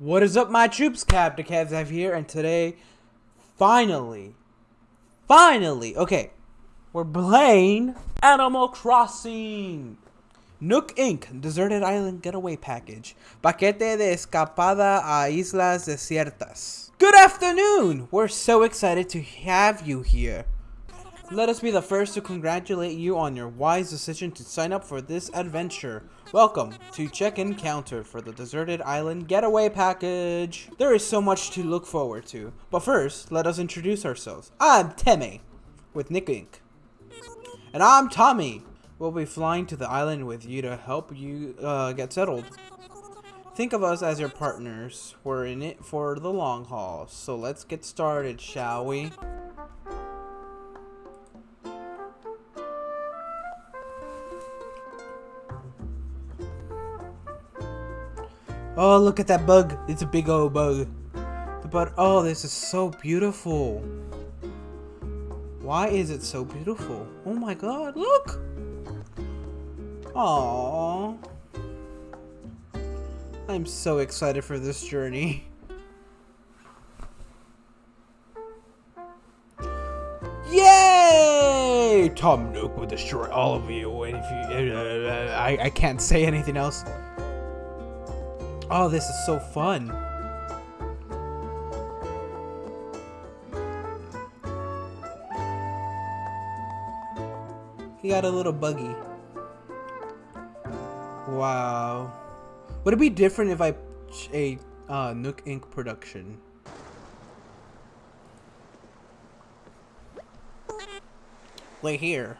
What is up, my troops? Captain Kevzav here, and today, finally, finally, okay, we're playing Animal Crossing. Nook Inc. Deserted Island Getaway Package. Paquete de escapada a Islas Desiertas. Good afternoon! We're so excited to have you here. Let us be the first to congratulate you on your wise decision to sign up for this adventure. Welcome to Check-In Counter for the Deserted Island Getaway Package. There is so much to look forward to, but first, let us introduce ourselves. I'm Timmy, with Nook Inc. And I'm Tommy. We'll be flying to the island with you to help you uh, get settled. Think of us as your partners. We're in it for the long haul, so let's get started, shall we? Oh, look at that bug. It's a big old bug. But, oh, this is so beautiful. Why is it so beautiful? Oh my god, look! Aww. I'm so excited for this journey. Yay! Tom Nook will destroy all of you, and if you, uh, I, I can't say anything else. Oh, this is so fun. He got a little buggy. Wow. Would it be different if I a uh, Nook Inc. production? Wait here.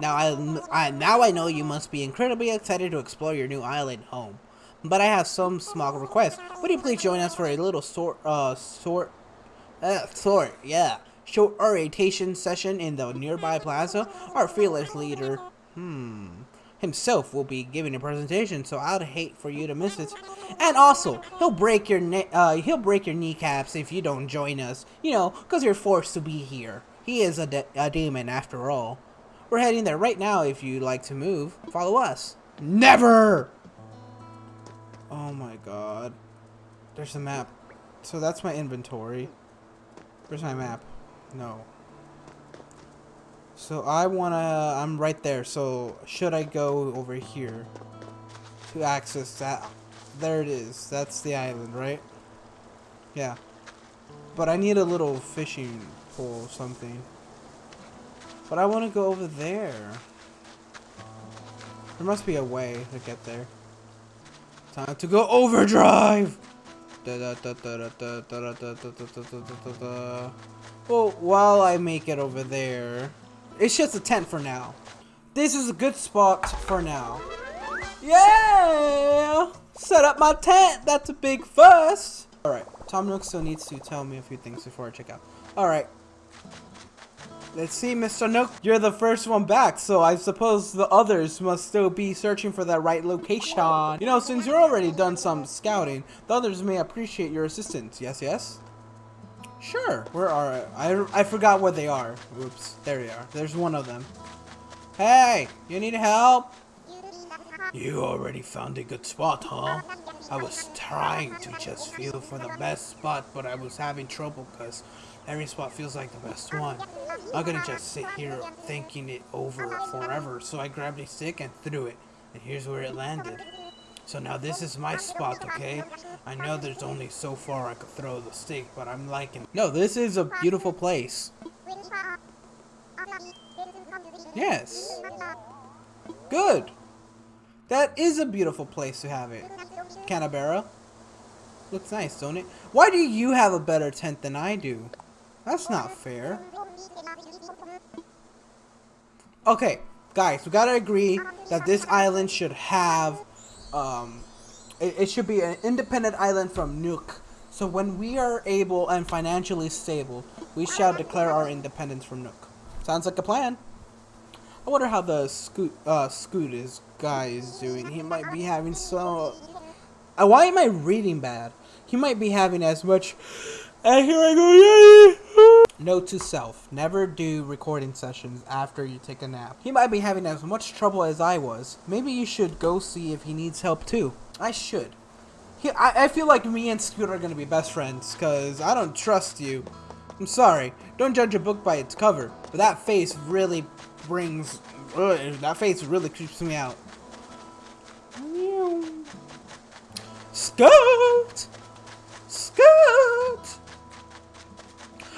Now I, I now I know you must be incredibly excited to explore your new island home. But I have some small requests. Would you please join us for a little sort uh sort uh sort, yeah. Short orientation session in the nearby plaza? Our fearless leader, hmm, himself will be giving a presentation, so I'd hate for you to miss it. And also, he'll break your uh, he'll break your kneecaps if you don't join us. You know, cause you're forced to be here. He is a, de a demon after all. We're heading there right now if you'd like to move. Follow us. Never! Oh my god. There's a map. So that's my inventory. Where's my map? No. So I wanna... I'm right there. So should I go over here to access that? There it is. That's the island, right? Yeah. But I need a little fishing pole something. But I want to go over there. There must be a way to get there. Time to go overdrive! Well, while I make it over there, it's just a tent for now. This is a good spot for now. Yeah! Set up my tent! That's a big fuss! Alright, Tom Nook still needs to tell me a few things before I check out. Alright, Let's see, Mr. Nook. You're the first one back, so I suppose the others must still be searching for that right location. You know, since you're already done some scouting, the others may appreciate your assistance. Yes, yes? Sure. Where are I? I forgot where they are. Oops. There they are. There's one of them. Hey, you need help? You already found a good spot, huh? I was trying to just feel for the best spot, but I was having trouble because every spot feels like the best one. I'm gonna just sit here thinking it over forever, so I grabbed a stick and threw it, and here's where it landed. So now this is my spot, okay? I know there's only so far I could throw the stick, but I'm liking it. No, this is a beautiful place. Yes. Good. That is a beautiful place to have it. Canberra. Looks nice, don't it? Why do you have a better tent than I do? That's not fair. Okay, guys, we gotta agree that this island should have, um, it, it should be an independent island from Nook. So when we are able and financially stable, we shall declare our independence from Nook. Sounds like a plan. I wonder how the Scoot, uh, Scoot is guy is doing. He might be having so. Uh, why am I reading bad? He might be having as much. And here I go, yay! Note to self, never do recording sessions after you take a nap. He might be having as much trouble as I was. Maybe you should go see if he needs help too. I should. he, I, I feel like me and Scooter are gonna be best friends, cause I don't trust you. I'm sorry. Don't judge a book by its cover, but that face really brings. Ugh, that face really creeps me out. Scoot! Scoot!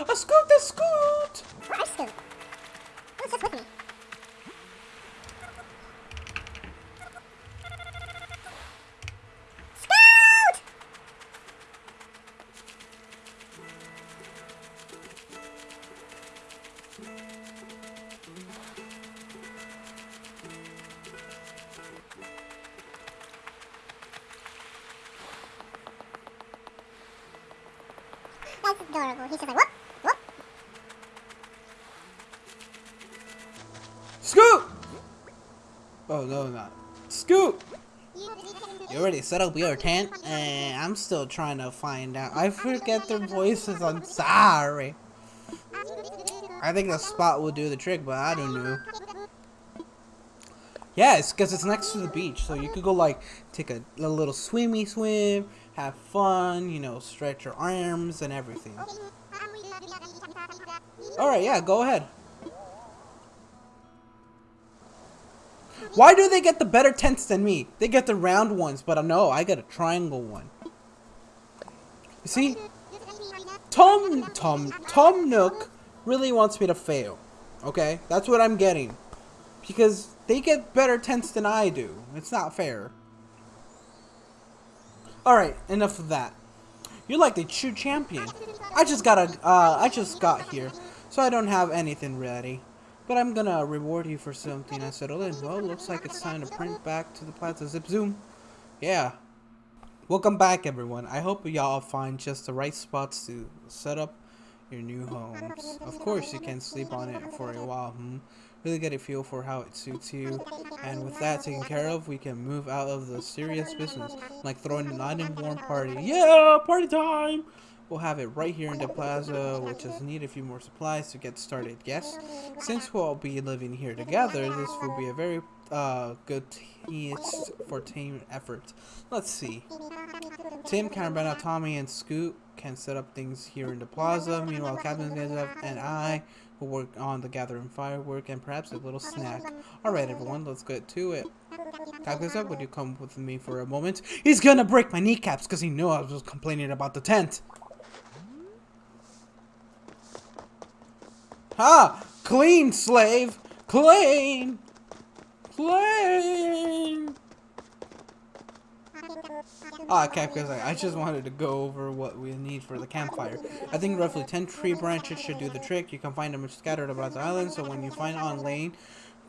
A scoot, a scoot! I scoot. With me? Scoot! That's adorable. He's just like, whoop, Oh, no, not. Scoot! You already set up your tent? Eh, I'm still trying to find out. I forget their voices, I'm sorry. I think the spot will do the trick, but I don't know. Yeah, it's because it's next to the beach, so you could go like take a, a little swimmy swim, have fun, you know, stretch your arms and everything. Alright, yeah, go ahead. Why do they get the better tents than me? They get the round ones, but no, I get a triangle one. You see, Tom, Tom, Tom Nook really wants me to fail. Okay, that's what I'm getting. Because they get better tents than I do. It's not fair. Alright, enough of that. You're like the true champion. I just got a, uh, I just got here, so I don't have anything ready. But I'm gonna reward you for something I settled in. Well, looks like it's time to print back to the Plaza Zip Zoom. Yeah. Welcome back, everyone. I hope y'all find just the right spots to set up your new homes. Of course, you can sleep on it for a while, hmm? Really get a feel for how it suits you. And with that taken care of, we can move out of the serious business, like throwing a night and warm party. Yeah, party time! We'll have it right here in the plaza. We'll just need a few more supplies to get started. Yes, since we'll be living here together, this will be a very uh, good for team effort. Let's see. Tim, Carabana, Tommy, and Scoot can set up things here in the plaza. Meanwhile, Captain Gazev and I will work on the gathering firework and perhaps a little snack. Alright, everyone, let's get to it. Captain would you come with me for a moment? He's gonna break my kneecaps because he knew I was complaining about the tent. Ha! Clean, slave! Clean! Clean! Ah, okay, because I, I just wanted to go over what we need for the campfire. I think roughly 10 tree branches should do the trick. You can find them scattered about the island, so when you find on lane,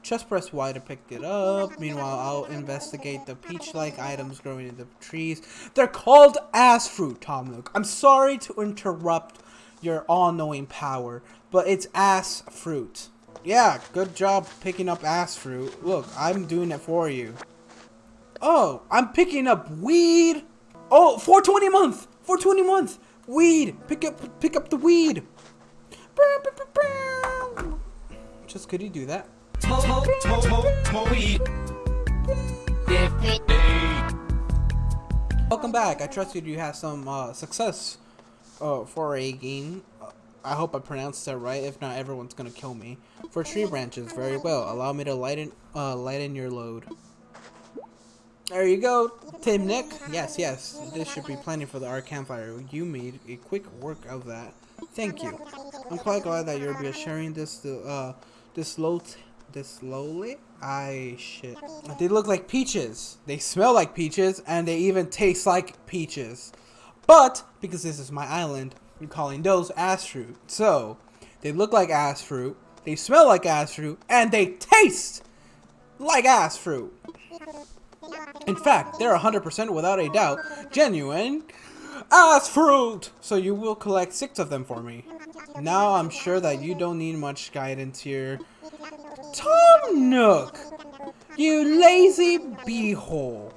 just press Y to pick it up. Meanwhile, I'll investigate the peach-like items growing in the trees. They're called ass fruit, Tom Nook. I'm sorry to interrupt your all-knowing power, but it's ass fruit. Yeah, good job picking up ass fruit. Look, I'm doing it for you. Oh, I'm picking up weed. Oh, 420 a month. 420 a month. Weed. Pick up pick up the weed. Just could he do that? Welcome back. I trust you have some uh, success uh, for a game. I hope I pronounced that right. If not, everyone's gonna kill me. For tree branches, very well. Allow me to lighten uh, lighten your load. There you go, Tim Nick. Yes, yes. This should be plenty for the art campfire. You made a quick work of that. Thank you. I'm quite glad that you'll be sharing this uh this slow this slowly. I shit. They look like peaches. They smell like peaches, and they even taste like peaches. But because this is my island, Calling those ass fruit. So they look like ass fruit. They smell like ass fruit, and they taste like ass fruit. In fact, they're 100% without a doubt genuine ass fruit! So you will collect six of them for me. Now I'm sure that you don't need much guidance here. Tom Nook! You lazy beehole!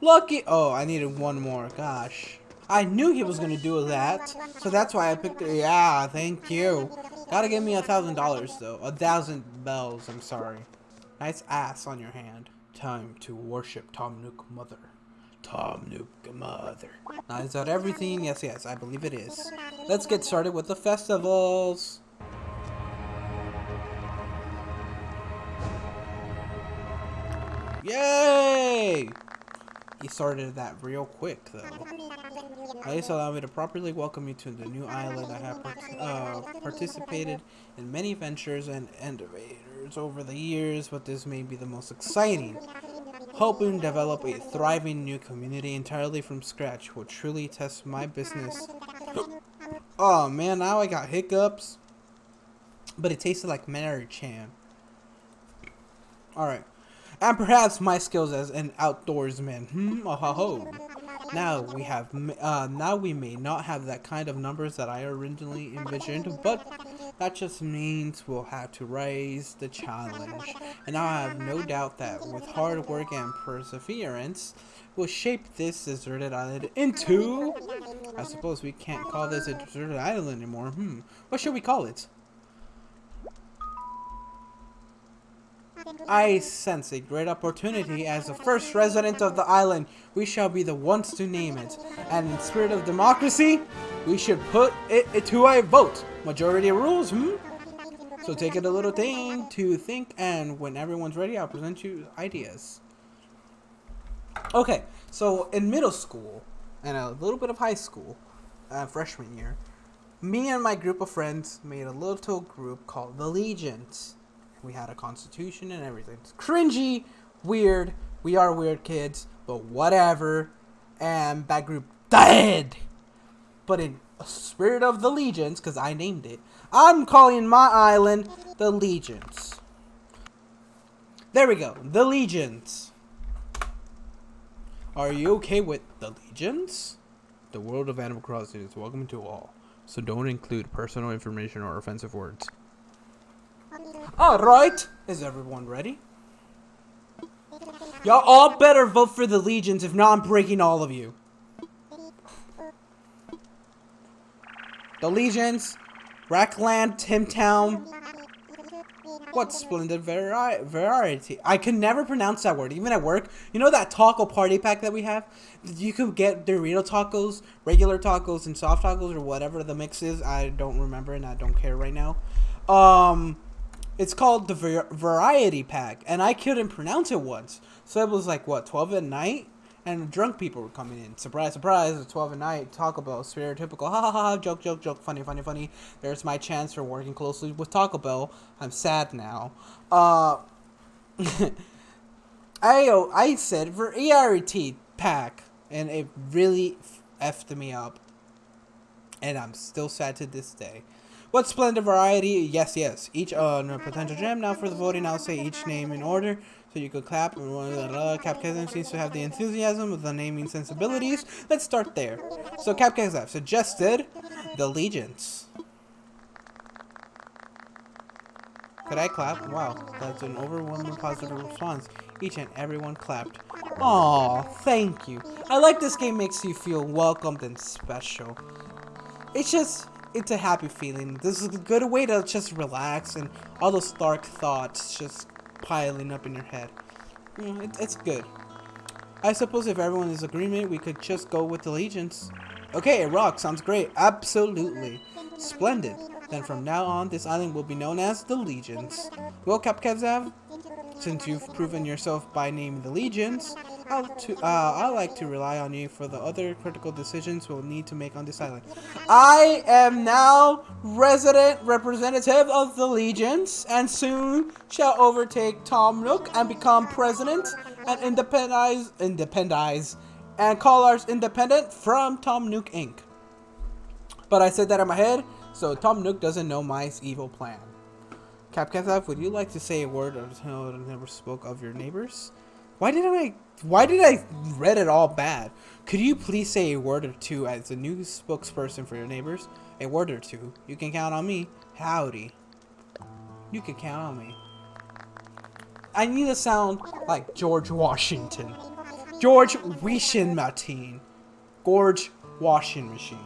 Lucky- oh, I needed one more, gosh. I knew he was gonna do that, so that's why I picked it. Yeah, thank you. Gotta give me a thousand dollars though. A thousand bells, I'm sorry. Nice ass on your hand. Time to worship Tom Nook Mother. Tom Nook Mother. Now, is that everything? Yes, yes, I believe it is. Let's get started with the festivals. Yay! He started that real quick, though. At least allow me to properly welcome you to the new island. I have part uh, participated in many ventures and innovators over the years, but this may be the most exciting. Hoping to develop a thriving new community entirely from scratch will truly test my business. oh man, now I got hiccups. But it tasted like Mary Chan. Alright. And perhaps my skills as an outdoorsman. Hmm, oh ho ho. Now we have, uh, now we may not have that kind of numbers that I originally envisioned, but that just means we'll have to raise the challenge. And I have no doubt that with hard work and perseverance, we'll shape this deserted island into... I suppose we can't call this a deserted island anymore. Hmm, what should we call it? I sense a great opportunity as the first resident of the island. We shall be the ones to name it. And in spirit of democracy, we should put it to a vote. Majority rules, hmm? So take it a little thing to think, and when everyone's ready, I'll present you ideas. Okay, so in middle school, and a little bit of high school, uh, freshman year, me and my group of friends made a little group called the Legions. We had a constitution and everything. It's cringy, weird. We are weird kids, but whatever. And that group died. But in spirit of the legions, because I named it, I'm calling my island the legions. There we go, the legions. Are you okay with the legions? The world of Animal Crossing is welcome to all, so don't include personal information or offensive words. Alright, is everyone ready? Y'all all better vote for the legions, if not I'm breaking all of you. The legions, Rackland, Timtown. What splendid vari variety. I can never pronounce that word, even at work. You know that taco party pack that we have? You could get Dorito tacos, regular tacos, and soft tacos, or whatever the mix is. I don't remember, and I don't care right now. Um it's called the Variety Pack, and I couldn't pronounce it once. So it was like, what, 12 at night? And drunk people were coming in. Surprise, surprise, it's 12 at night. Taco Bell, stereotypical, ha ha ha, joke, joke, joke, funny, funny, funny. There's my chance for working closely with Taco Bell. I'm sad now. Uh, I, I said Variety Pack, and it really effed me up. And I'm still sad to this day. What splendid variety. Yes, yes. Each uh, potential gem. Now for the voting, I'll say each name in order. So you could clap. Uh, Capkazam seems to have the enthusiasm of the naming sensibilities. Let's start there. So Capkazam suggested the Legions. Could I clap? Wow, that's an overwhelming positive response. Each and everyone clapped. Aw, thank you. I like this game makes you feel welcomed and special. It's just, it's a happy feeling. This is a good way to just relax and all those dark thoughts just piling up in your head. You know, it, it's good. I suppose if everyone is agreement, we could just go with allegiance. Okay, a rock sounds great. Absolutely. Splendid. Then from now on, this island will be known as the Legions. Well, Kapkazav, since you've proven yourself by naming the Legions, I'll, to, uh, I like to rely on you for the other critical decisions we'll need to make on this island. I am now resident representative of the Legions, and soon shall overtake Tom Nook and become president and independize, independize, and call ours independent from Tom Nook Inc. But I said that in my head, so Tom Nook doesn't know my evil plan. Capkathaf, would you like to say a word or never spoke of your neighbors? Why did I why did I read it all bad? Could you please say a word or two as a new spokesperson for your neighbors? A word or two. You can count on me. Howdy. You can count on me. I need to sound like George Washington. George Washington Martin. George Washington Machine.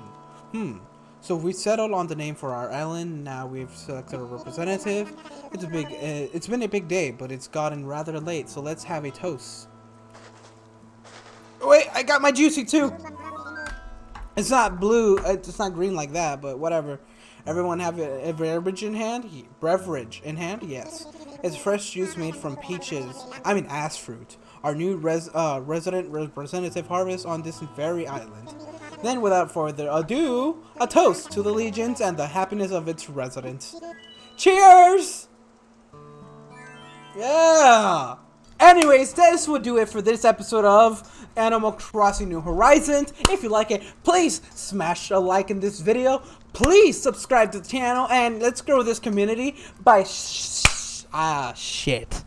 Hmm. So we settled on the name for our island. Now we've selected a representative. It's a big. Uh, it's been a big day, but it's gotten rather late. So let's have a toast. Wait, I got my juicy too. It's not blue. It's not green like that, but whatever. Everyone have a, a beverage in hand? Beverage in hand? Yes. It's fresh juice made from peaches. I mean, ass fruit. Our new res, uh, resident representative harvest on this very island. Then, without further ado, a toast to the legions and the happiness of its residents. Cheers! Yeah! Anyways, this will do it for this episode of Animal Crossing New Horizons. If you like it, please smash a like in this video. Please subscribe to the channel and let's grow this community by sh- ah shit.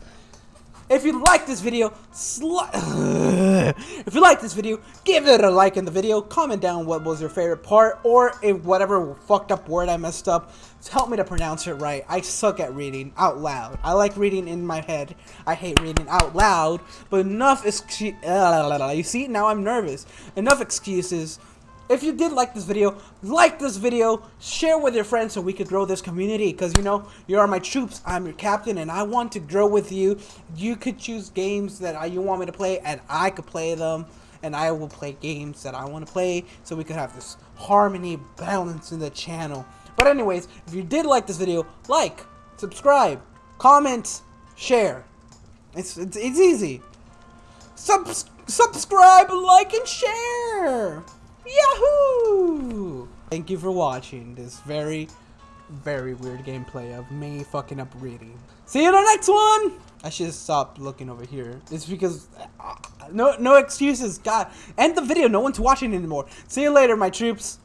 If you like this video, if you like this video, give it a like in the video. Comment down what was your favorite part, or if whatever fucked up word I messed up. Help me to pronounce it right. I suck at reading out loud. I like reading in my head. I hate reading out loud. But enough excuse. You see, now I'm nervous. Enough excuses. If you did like this video, like this video, share with your friends so we could grow this community. Because, you know, you are my troops, I'm your captain, and I want to grow with you. You could choose games that you want me to play, and I could play them. And I will play games that I want to play, so we could have this harmony, balance in the channel. But anyways, if you did like this video, like, subscribe, comment, share. It's, it's, it's easy. Subs- subscribe, like, and share. Yahoo! Thank you for watching this very, very weird gameplay of me fucking up reading. See you in the next one! I should stop looking over here. It's because, uh, no, no excuses. God, end the video. No one's watching anymore. See you later, my troops.